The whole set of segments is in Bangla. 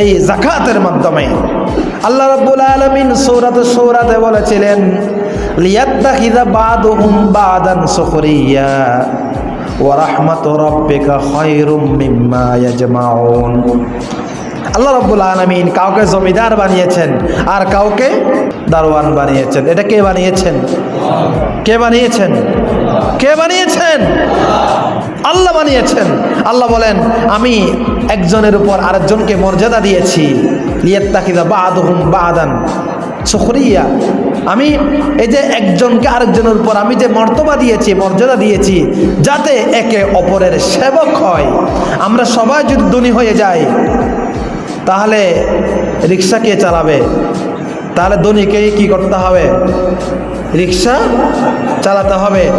এই জাকাতের মাধ্যমে। আল্লাহ রাব্বুল আলামিন সূরাতে সূরাতে বলেছিলেন, লিয়াত্তাখিযা বাদুহুম বাদান সুখরিয়া, ওয়া রাহমাতু রাব্বিকা খায়রুম মিম্মা ইয়াজমাউন। আল্লাহ রাব্বুল আলামিন কাউকে জমিদার বানিয়েছেন আর কাউকে দারোয়ান বানিয়েছেন। এটা কে বানিয়েছেন? কে বানিয়েছেন? কে বানিয়েছেন? আল্লাহ বানিয়েছেন। আল্লাহ বলেন, আমি একজনের উপর আরেকজনকে মর্যাদা দিয়েছি। লিয়াত্তাকিদা বাদান সুখরিয়া। আমি এই যে একজনকে আরেকজনের উপর আমি যে মর্তবা দিয়েছি, মর্যাদা দিয়েছি, যাতে একে অপরের সেবক হয়। আমরা সবাই যদি ধনী হয়ে যাই তাহলে রিক্সা কে চালাবে? তাহলে ধনীকেই কি করতে হবে? রিক্সা চালাতে হবে।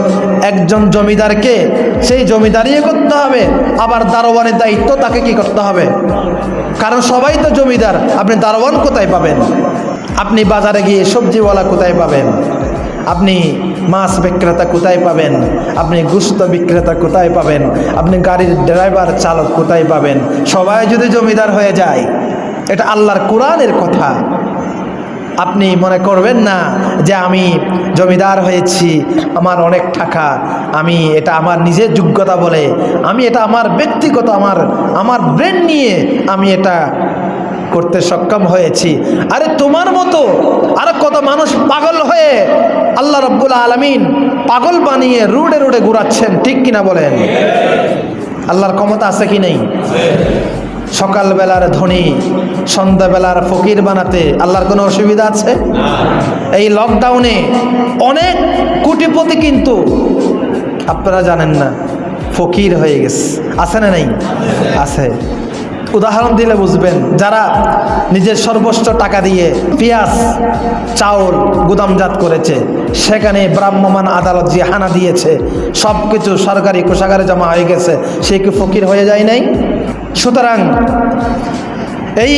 একজন জমিদারকে সেই জমিদারি করতে হবে। আবার দারোয়ানের দায়িত্ব তাকে কি করতে হবে? কারণ সবাই তো জমিদার। আপনি দারোয়ান কোথায় পাবেন? আপনি বাজারে গিয়ে সবজিওয়ালা কোথায় পাবেন? আপনি মাছ বিক্রেতা কোথায় পাবেন? আপনি গুস্ত বিক্রেতা কোথায় পাবেন? আপনি গাড়ির ড্রাইভার চালক কোথায় পাবেন? সবাই যদি জমিদার হয়ে যায় এটা আল্লাহর কোরআনের কথা। আপনি মনে করবেন না যে আমি জমিদার হয়েছি, আমার অনেক টাকা, আমি এটা আমার নিজের যোগ্যতা বলে, আমি এটা আমার ব্যক্তিগত, আমার আমার ব্রেন নিয়ে আমি এটা করতে সক্ষম হয়েছি। আরে তোমার মতো আরও কত মানুষ পাগল হয়ে আল্লাহ রব্বুল আলমিন পাগল বানিয়ে রুডে রুডে ঘুরাচ্ছেন, ঠিক কিনা বলেন? আল্লাহর ক্ষমতা আছে কি নেই? সকালবেলার ধনী, সন্ধ্যাবেলার ফকির বানাতে আল্লাহর কোনো অসুবিধা আছে? এই লকডাউনে অনেক কোটিপতি কিন্তু আপনারা জানেন না, ফকির হয়ে গেছে। আছে না নেই? আছে। উদাহরণ দিলে বুঝবেন, যারা নিজের সর্বোচ্চ টাকা দিয়ে পেঁয়াজ, চাউল, গুদামজাত করেছে, সেখানে ব্রাহ্মমান আদালত যে হানা দিয়েছে সব কিছু সরকারি কোষাগারে জমা হয়ে গেছে, সে কি ফকির হয়ে যায় নাই? সুতরাং এই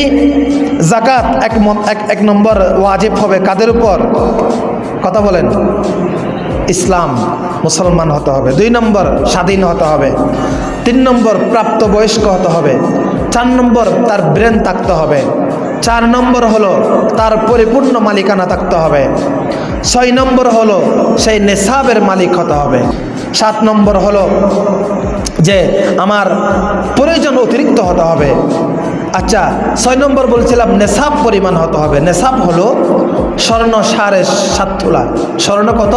জাকাত এক এক নম্বর ওয়াজিব হবে। কাদের উপর? কথা বলেন। ইসলাম, মুসলমান হতে হবে। দুই নম্বর, স্বাধীন হতে হবে। তিন নম্বর, প্রাপ্তবয়স্ক হতে হবে। চার নম্বর, তার ব্রেন থাকতে হবে। চার নম্বর হলো তার পরিপূর্ণ মালিকানা থাকতে হবে। ছয় নম্বর হলো সেই নেশাবের মালিক হতে হবে। সাত নম্বর হলো যে আমার প্রয়োজন অতিরিক্ত হতে হবে। আচ্ছা ছয় নম্বর বলছিলাম নেশাব পরিমাণ হতে হবে। নেশাব হলো স্বর্ণ সাড়ে সাত তোলা। স্বর্ণ কত?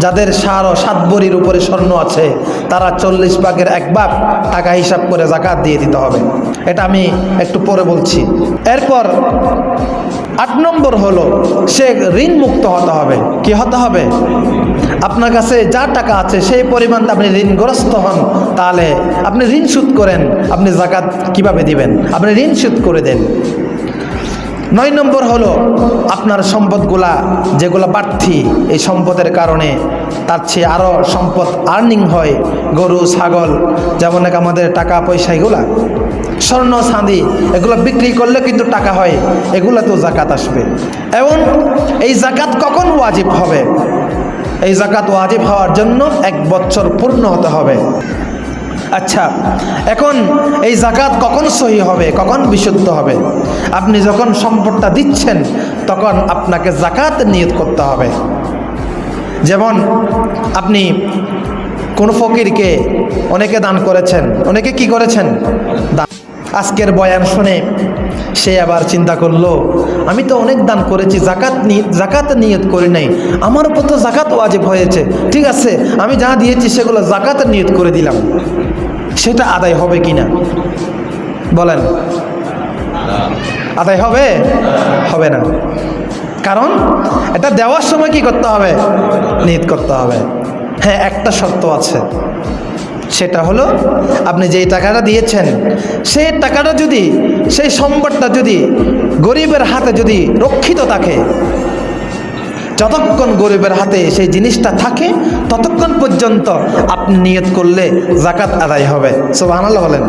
যাদের সার ও সাত বড়ির উপরে স্বর্ণ আছে, তারা চল্লিশ ভাগের এক ভাগ টাকা হিসাব করে জাকাত দিয়ে দিতে হবে। এটা আমি একটু পরে বলছি। এরপর আট নম্বর হলো, সে ঋণ মুক্ত হতে হবে। কি হতে হবে? আপনার কাছে যা টাকা আছে, সেই পরিমাণ আপনি ঋণগ্রস্ত হন, তাহলে আপনি ঋণ শোধ করেন, আপনি জাকাত কীভাবে দিবেন? আপনি ঋণ শোধ করে দেন। নয় নম্বর হলো আপনার সম্পদগুলা, যেগুলো বাড়তি, এই সম্পদের কারণে তার চেয়ে আরও সম্পদ আর্নিং হয় গরু, ছাগল, যেমন এক আমাদের টাকা পয়সা এগুলা। স্বর্ণ, চাঁদি, এগুলো বিক্রি করলে কিন্তু টাকা হয়, এগুলো তো জাকাত আসবে। এবং এই জাকাত কখন ওয়াজিব হবে? এই জাকাত ওয়াজিব হওয়ার জন্য এক বছর পূর্ণ হতে হবে। আচ্ছা এখন এই জাকাত কখন সহি হবে? কখন বিশুদ্ধ হবে? আপনি যখন সম্পদটা দিচ্ছেন, তখন আপনাকে জাকাত নিয়ত করতে হবে। যেমন, আপনি কোন ফকিরকে অনেকে দান করেছেন। অনেকে কি করেছেন? আজকের বয়ান শুনে সে আবার চিন্তা করল, আমি তো অনেক দান করেছি, জাকাত জাকাত নিয়ত করি নাই। আমার উপর তো জাকাত ওয়াজিব হয়েছে। ঠিক আছে, আমি যা দিয়েছি সেগুলো জাকাত নিয়ত করে দিলাম। সেটা আদায় হবে কি না? বলেন। আদায় হবে? হবে না। কারণ এটা দেওয়ার সময় কি করতে হবে? নিয়ত করতে হবে। হ্যাঁ একটা শর্ত আছে। সেটা হলো, আপনি যেই টাকাটা দিয়েছেন, সেই টাকাটা যদি, সেই সম্পদটা যদি গরিবের হাতে যদি রক্ষিত থাকে যতক্ষণ গরিবের হাতে সেই জিনিসটা থাকে, ততক্ষণ পর্যন্ত আপনি নিয়ত করলে জাকাত আদায় হবে। সব আনাল বলেন।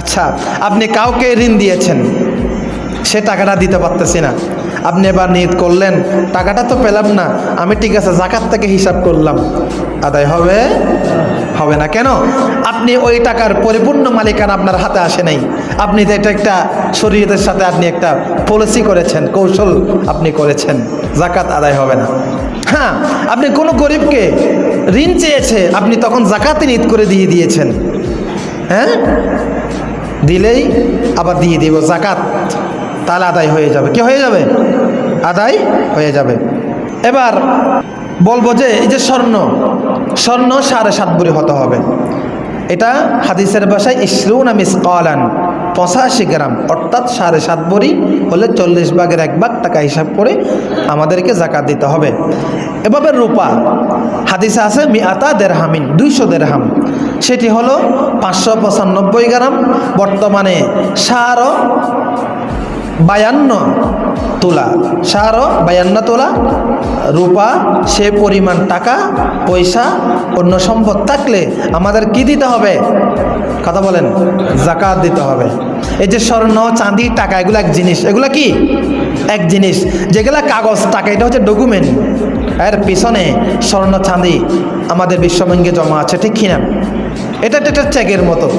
আচ্ছা আপনি কাউকে ঋণ দিয়েছেন, সে টাকাটা দিতে পারতেছি না। আপনি এবার নিয়ত করলেন, টাকাটা তো পেলাম না, আমি ঠিক আছে জাকাত থেকে হিসাব করলাম। আদায় হবে? হবে না। কেন? আপনি ওই টাকার পরিপূর্ণ মালিকানা আপনার হাতে আসে নাই। আপনি তো এটা একটা শরীরের সাথে আপনি একটা পলিসি করেছেন, কৌশল আপনি করেছেন, জাকাত আদায় হবে না। হ্যাঁ আপনি কোনো গরিবকে ঋণ চেয়েছে, আপনি তখন জাকাতে নিত করে দিয়ে দিয়েছেন। হ্যাঁ? দিলেই আবার দিয়ে দিব, জাকাত তাহলে আদায় হয়ে যাবে। কি হয়ে যাবে? আদায় হয়ে যাবে। এবার বলব যে, এই যে স্বর্ণ স্বর্ণ সাড়ে সাত বুড়ি হতে হবে। এটা হাদিসের ভাষায় ইসরুন মিস কলান পঁচাশি গ্রাম, অর্থাৎ সাড়ে সাত বড়ি হলে চল্লিশ ভাগের এক ভাগ টাকা হিসাব করে আমাদেরকে জাকাত দিতে হবে। এভাবে রূপা, হাদিসে আছে মিয়াতা দেড়হামিন দুইশো দেড়হাম সেটি হলো পাঁচশো পঁচানব্বই গ্রাম, বর্তমানে সারও বায়ান্ন তোলা। সারও বায়ান্ন তোলা। রূপা, সে পরিমাণ টাকা, পয়সা, অন্য সম্পদ থাকলে আমাদের কি দিতে হবে? কথা বলেন, জাকাত দিতে হবে। এই যে স্বর্ণ, চাঁদি, টাকা, এগুলো এক জিনিস। এগুলো কি? এক জিনিস। যেগুলা কাগজ, টাকা, এটা হচ্ছে ডকুমেন্ট। এর পিছনে স্বর্ণ, চাঁদি আমাদের বিশ্বব্যাঙ্গে জমা আছে, ঠিক কিনা? এটা একটা চেকের মতো।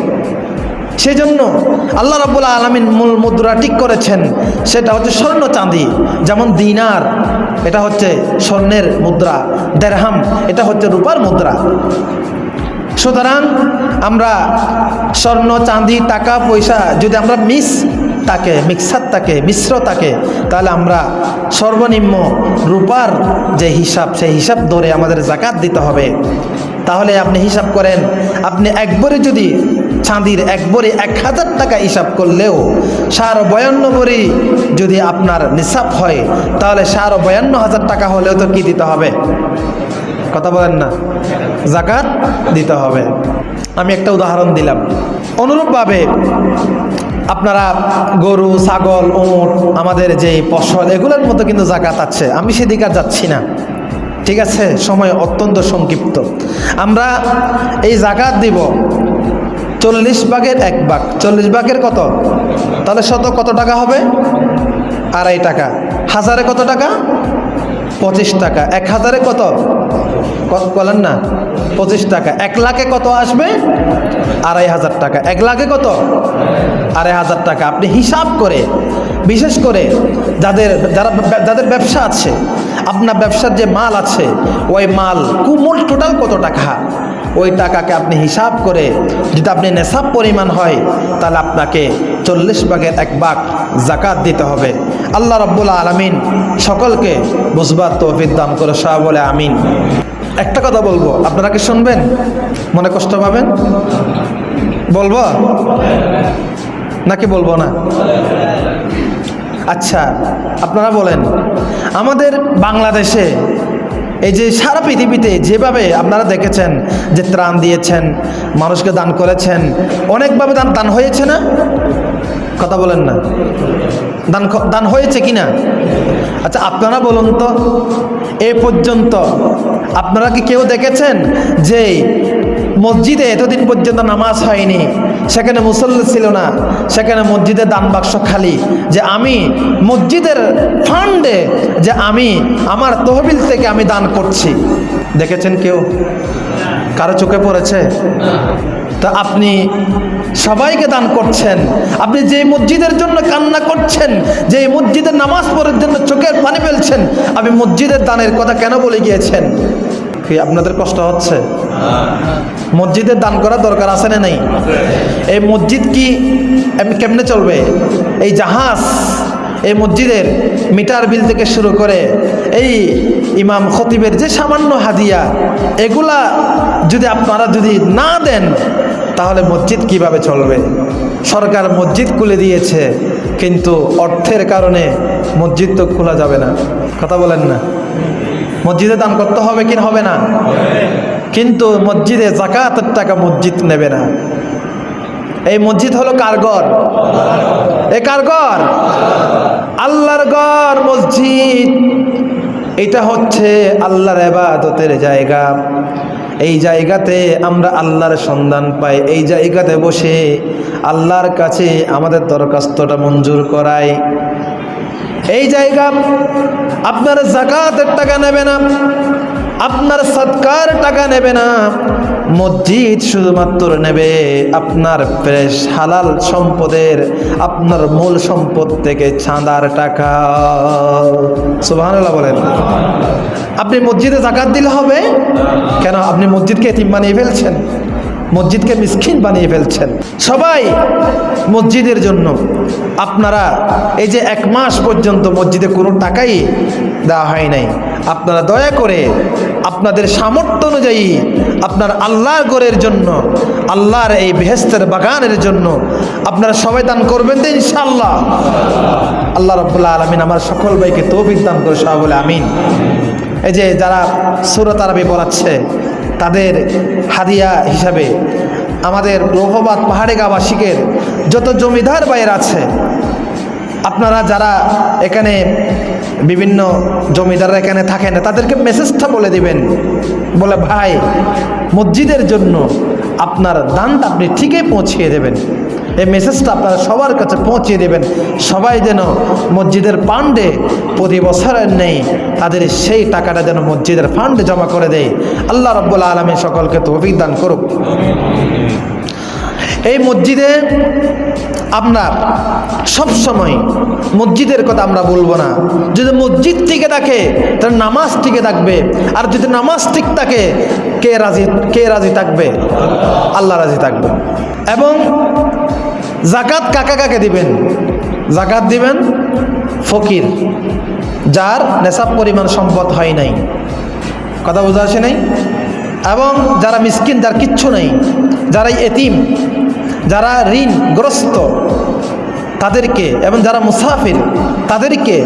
সেজন্য আল্লাহ রাবুল আলমিন মূল মুদ্রা ঠিক করেছেন, সেটা হচ্ছে স্বর্ণ চাঁদি, যেমন দিনার, এটা হচ্ছে স্বর্ণের মুদ্রা দেড়হাম এটা হচ্ছে রূপার মুদ্রা। সুতরাং আমরা স্বর্ণ, চাঁদি, টাকা, পয়সা যদি আমরা মিস তাকে, মিক্সার তাকে, মিশ্র তাকে, তাহলে আমরা সর্বনিম্ন রূপার যে হিসাব, সেই হিসাব ধরে আমাদের জাকাত দিতে হবে। তাহলে আপনি হিসাব করেন, আপনি একবারে যদি চাঁদির এক একবারে এক হাজার টাকা হিসাব করলেও সার বয়ান্ন বড়ি যদি আপনার নিসাব হয়, তাহলে সার বয়ান্ন হাজার টাকা হলেও তো কি দিতে হবে? কথা বলেন না। জাকাত দিতে হবে। আমি একটা উদাহরণ দিলাম। অনুরূপভাবে আপনারা গরু, ছাগল, উঁট, আমাদের যে ফসল, এগুলোর মতো কিন্তু জাকাত আছে। আমি সেদিকে আর যাচ্ছি না। ঠিক আছে? সময় অত্যন্ত সংক্ষিপ্ত। আমরা এই জাকাত দিব চল্লিশ ভাগের এক ভাগ। চল্লিশ ভাগের কত? তাহলে শত কত টাকা হবে? আড়াই টাকা। হাজারে কত টাকা? পঁচিশ টাকা। এক হাজারে কত? বলেন না। পঁচিশ টাকা। এক লাখে কত আসবে? আড়াই হাজার টাকা। এক লাখে কত? আড়াই হাজার টাকা। আপনি হিসাব করে, বিশেষ করে যাদের, যারা যাদের ব্যবসা আছে, আপনার ব্যবসার যে মাল আছে, ওই মাল কুমুল টোটাল কত টাকা? ওই টাকাকে আপনি হিসাব করে যদি আপনি নেশাব পরিমাণ হয়, তাহলে আপনাকে চল্লিশ ভাগের এক ভাগ জাকাত দিতে হবে। আল্লাহ রব্বুল আলমিন সকলকে বুঝবার তৌফিক দান করে সব বলে আমিন। একটা কথা বলব, আপনারা কি শুনবেন? মনে কষ্ট পাবেন? বলব? নাকি বলব না? আচ্ছা আপনারা বলেন, আমাদের বাংলাদেশে এই যে সারা পৃথিবীতে যেভাবে আপনারা দেখেছেন যে ত্রাণ দিয়েছেন, মানুষকে দান করেছেন, অনেকভাবে দান দান হয়েছে না? কথা বলেন না। দান দান হয়েছে কি না আচ্ছা আপনারা বলুন তো, এ পর্যন্ত আপনারা কি কেউ দেখেছেন যে মসজিদে এতদিন পর্যন্ত নামাজ হয়নি। সেখানে মুসল্লি ছিল না। সেখানে মসজিদের দান বাক্স খালি। যে আমি মসজিদের ফান্ডে যে আমি আমার তহবিল থেকে আমি দান করছি। দেখেছেন কেউ? কারও চোখে পড়েছে? তা আপনি সবাইকে দান করছেন। আপনি যে মসজিদের জন্য কান্না করছেন, যে মসজিদের নামাজ পড়ার জন্য চোখের পানি ফেলছেন, আপনি মসজিদের দানের কথা কেন বলে গিয়েছেন? কি আপনাদের কষ্ট হচ্ছে? মসজিদের দান করার দরকার আছে না নেই? এই মসজিদ কি কেমনে চলবে? এই জাহাজ, এই মসজিদের মিটার বিল থেকে শুরু করে এই ইমাম খতিবের যে সামান্য হাদিয়া, এগুলা যদি আপনারা যদি না দেন, তাহলে মসজিদ কীভাবে চলবে? সরকার মসজিদ খুলে দিয়েছে, কিন্তু অর্থের কারণে মসজিদ তো খোলা যাবে না। কথা বলেন না। মসজিদে দান করতে হবে কি হবে না? কিন্তু মসজিদে জাকাতের টাকা মসজিদ নেবে না। এই মসজিদ হলো কার ঘর? এ কার ঘর? আল্লাহর ঘর মসজিদ। এটা হচ্ছে আল্লাহর এবাদতের জায়গা। এই জায়গাতে আমরা আল্লাহর সন্ধান পাই। এই জায়গাতে বসে আল্লাহর কাছে আমাদের দরখাস্তটা মঞ্জুর করাই। এই জায়গা, আপনার জাকাতের টাকা নেবে না, আপনার সৎকার টাকা নেবে না, মসজিদ শুধুমাত্র নেবে আপনার ফ্রেশ হালাল সম্পদের, আপনার মূল সম্পদ থেকে চাঁদার টাকা। সুবহানাল্লাহ বলেন। আপনি মসজিদে জাকাত দিলে হবে? কেন? আপনি মসজিদকে এতিম বানিয়ে ফেলছেন। মসজিদকে মিসকিন বানিয়ে ফেলছেন। সবাই মসজিদের জন্য। আপনারা এই যে এক মাস পর্যন্ত মসজিদে কোনো টাকাই দেওয়া হয় নাই। আপনারা দয়া করে আপনাদের সামর্থ্য অনুযায়ী আপনার আল্লাহর গড়ের জন্য, আল্লাহর এই বেহেস্তের বাগানের জন্য আপনারা সবাই দান করবেন তো ইনশাল্লাহ আল্লাহ রব্বুল্লাহ আলমিন আমার সকল ভাইকে তৌফিক দান করে সবাই বলে আমিন। এই যে যারা সুরত আরবি তাদের হাদিয়া হিসাবে। আমাদের রোহবাদ পাহাড়ে গাবাসিকের যত জমিদার বাইর আছে, আপনারা যারা এখানে বিভিন্ন জমিদাররা এখানে থাকেন, তাদেরকে মেসেজটা বলে দিবেন। বলে, ভাই, মসজিদের জন্য আপনার দানটা আপনি ঠিকই পৌঁছিয়ে দেবেন। এই মেসেজটা আপনারা সবার কাছে পৌঁছিয়ে দেবেন। সবাই যেন মসজিদের ফান্ডে প্রতি বছরের নেই, তাদের সেই টাকাটা যেন মসজিদের ফান্ডে জমা করে দেয়। আল্লাহ রব্বুল আলমী সকলকে তো অভিজ্ঞান করুক। এই মসজিদে আপনার সব সময় মসজিদের কথা আমরা বলব না। যদি মসজিদ টিকে থাকে, তাহলে নামাজ টিকে থাকবে। আর যদি নামাজ ঠিক থাকে, কে রাজি কে রাজি থাকবে? আল্লাহ রাজি থাকবে। এবং জাকাত কাকা কাকে দিবেন? জাকাত দিবেন ফকির, যার নেশাব পরিমাণ সম্পদ হয় নাই। কথা বোঝা আসে নাই? এবং যারা মিসকিন, যার কিচ্ছু নেই, যারা এতিম, যারা ঋণগ্রস্ত তাদেরকে এবং যারা মুসাফির, তাদেরকে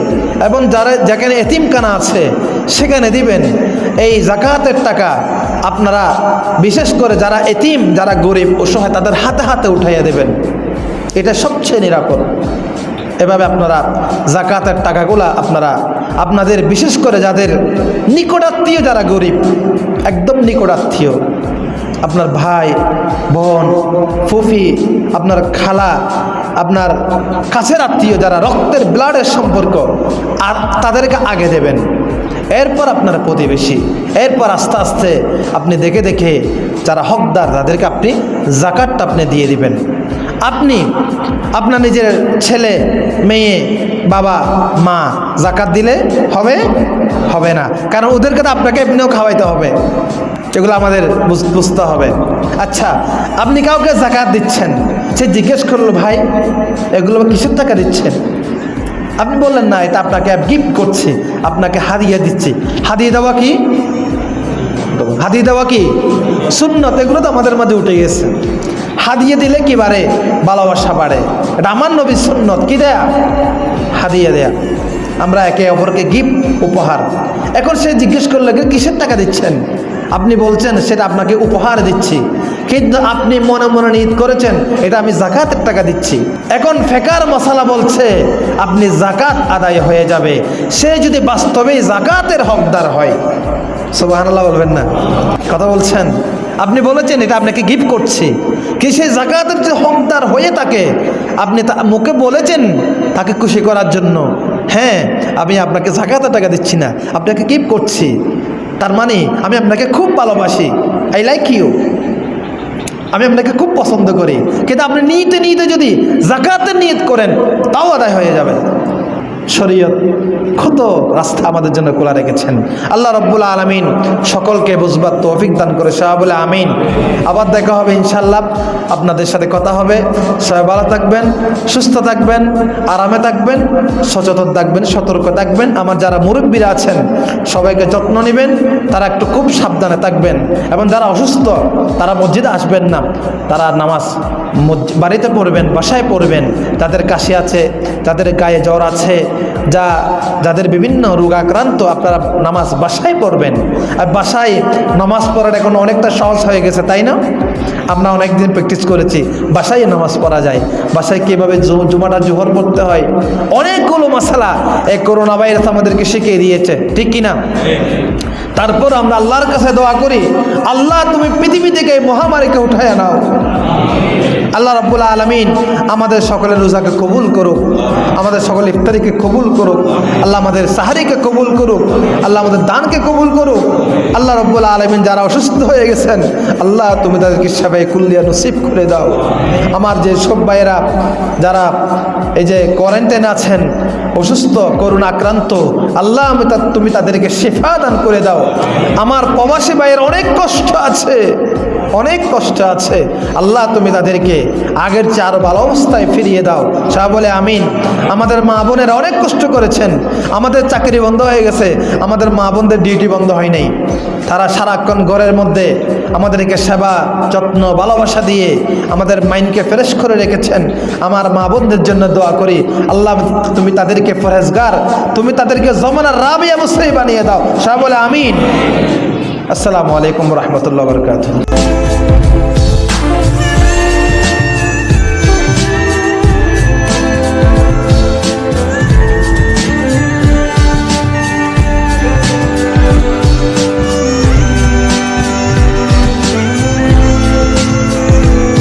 এবং যারা যেখানে এতিমখানা আছে, সেখানে দিবেন। এই জাকাতের টাকা আপনারা, বিশেষ করে যারা এতিম, যারা গরিব অসহায় তাদের হাতে হাতে উঠাইয়া দেবেন। এটা সবচেয়ে নিরাপদ। এভাবে আপনারা জাকাতের টাকাগুলা আপনারা, আপনাদের বিশেষ করে যাদের নিকটাত্মীয় যারা গরিব, একদম নিকটাত্মীয়, আপনার ভাই, বোন, ফুফি, আপনার খালা, আপনার কাছের আত্মীয় যারা রক্তের ব্লাডের সম্পর্ক, আর তাদেরকে আগে দেবেন। এরপর আপনার প্রতিবেশী, এরপর আস্তে আস্তে আপনি দেখে দেখে যারা হকদার, তাদেরকে আপনি জাকাতটা আপনি দিয়ে দিবেন। আপনি আপনার নিজের ছেলে, মেয়ে, বাবা, মা জাকাত দিলে হবে? হবে না। কারণ ওদেরকে তো আপনাকে এমনিও খাওয়াইতে হবে। এগুলো আমাদের বুঝ- বুঝতে হবে। আচ্ছা আপনি কাউকে জাকাত দিচ্ছেন? সে জিজ্ঞেস করল, ভাই, এগুলো কিসের টাকা দিচ্ছেন? আপনি বললেন, না, এটা আপনাকে গিফট করছি। আপনাকে হারিয়ে দিচ্ছি। হারিয়ে দেওয়া কি? হাদিয়ে দেওয়া কি? সুন্নত, এগুলো তো আমাদের মাঝে উঠে গেছে। হাদিয়ে দিলে কি বাড়ে? ভালোবাসা বাড়ে। এটা আমার নবী সুন্নত, কি দেয়া? হাদিয়ে দেয়া। আমরা একে অপরকে গিফট, উপহার। এখন সে জিজ্ঞেস করলে কিসের টাকা দিচ্ছেন? আপনি বলছেন, সেটা আপনাকে উপহার দিচ্ছি। কিন্তু আপনি মনে মনে নিয়ত করেছেন, এটা আমি জাকাতের টাকা দিচ্ছি। এখন ফেকার মশালা বলছে, আপনি জাকাত আদায় হয়ে যাবে। সে যদি বাস্তবে জাকাতের হকদার হয়, সুবহানাল্লাহ বলবেন না। কথা বলছেন? আপনি বলেছেন, এটা আপনাকে গিফট করছি। কি সেই জাকাতের যে হকদার হয়ে থাকে আপনি তা মুখে বলেছেন তাকে খুশি করার জন্য? হ্যাঁ আমি আপনাকে জাকাতের টাকা দিচ্ছি না, আপনাকে গিফট করছি। তার মানে আমি আপনাকে খুব ভালোবাসি। আই লাইক ইউ আমি আপনাকে খুব পছন্দ করি। কিন্তু আপনি নিতে নিতে যদি জাকাতের নিয়ত করেন, তাও আদায় হয়ে যাবে। শরীয়ত কত রাস্তা আমাদের জন্য খোলা রেখেছেন। আল্লাহ রব্বুল আলমিন সকলকে বুঝবার তৌফিক দান করে। সবাই বলে আমিন। আবার দেখা হবে ইনশাল্লাহ আপনাদের সাথে কথা হবে। সবাই ভালো থাকবেন, সুস্থ থাকবেন, আরামে থাকবেন, সচেতন থাকবেন, সতর্ক থাকবেন। আমার যারা মুরব্বীরা আছেন, সবাইকে যত্ন নেবেন। তারা একটু খুব সাবধানে থাকবেন। এবং যারা অসুস্থ, তারা মসজিদে আসবেন না। তারা নামাজ বাড়িতে পড়বেন, বাসায় পড়বেন। যাদের কাশি আছে যাদের গায়ে জ্বর আছে। যা যাদের বিভিন্ন রোগাক্রান্ত আপনারা নামাজ বাসায় পড়বেন। আর বাসায় নামাজ পড়ার এখন অনেকটা সহজ হয়ে গেছে, তাই না? আমরা অনেকদিন প্র্যাকটিস করেছি, বাসায় নামাজ পড়া যায়। বাসায় কীভাবে জুমাটা জোহর পড়তে হয়? অনেকগুলো মশালা এই করোনা ভাইরাস আমাদেরকে শিখিয়ে দিয়েছে, ঠিক কিনা তারপর আমরা আল্লাহর কাছে দোয়া করি, আল্লাহ তুমি পৃথিবী থেকে মহামারীকে উঠায় নাও। আল্লাহ রব্বুল আলমিন আমাদের সকলের রোজাকে কবুল করুক, আমাদের সকল ইফতারিকে কবুল করুক, আল্লাহ আমাদের সাহারিকে কবুল করুক, আল্লাহ আমাদের দানকে কবুল করুক। আল্লাহ রব্বুল আলমিন যারা অসুস্থ হয়ে গেছেন, আল্লাহ তুমি তাদেরকে সেবাই কুল্লিয়া নসিব করে দাও। আমার যে সব ভাইয়েরা যারা এই যে কোয়ারেন্টাইন আছেন, অসুস্থ করুণ আক্রান্ত, আল্লাহ আমি তুমি তাদেরকে শেফা দান করে দাও। আমার প্রবাসী ভাইয়ের অনেক কষ্ট আছে। অনেক কষ্ট আছে। আল্লাহ, তুমি তাদেরকে আগের আরও ভালো অবস্থায় ফিরিয়ে দাও। সাহা বলে, আমিন। আমাদের মা বোনেরা অনেক কষ্ট করেছেন। আমাদের চাকরি বন্ধ হয়ে গেছে। আমাদের মা বোনদের ডিউটি বন্ধ হয় নাই। তারা সারাক্ষণ ঘরের মধ্যে আমাদেরকে সেবা, যত্ন, ভালোবাসা দিয়ে আমাদের মাইন্ডকে ফ্রেশ করে রেখেছেন। আমার মা বোনদের জন্য দোয়া করি, আল্লাহ, তুমি তাদেরকে ফরেজগার, তুমি তাদেরকে জমানার রাবিয়া মুসরি বানিয়ে দাও। সাহা বলে, আমিন। আসসালামু আলাইকুম রহমতুল্লাহ বরকাত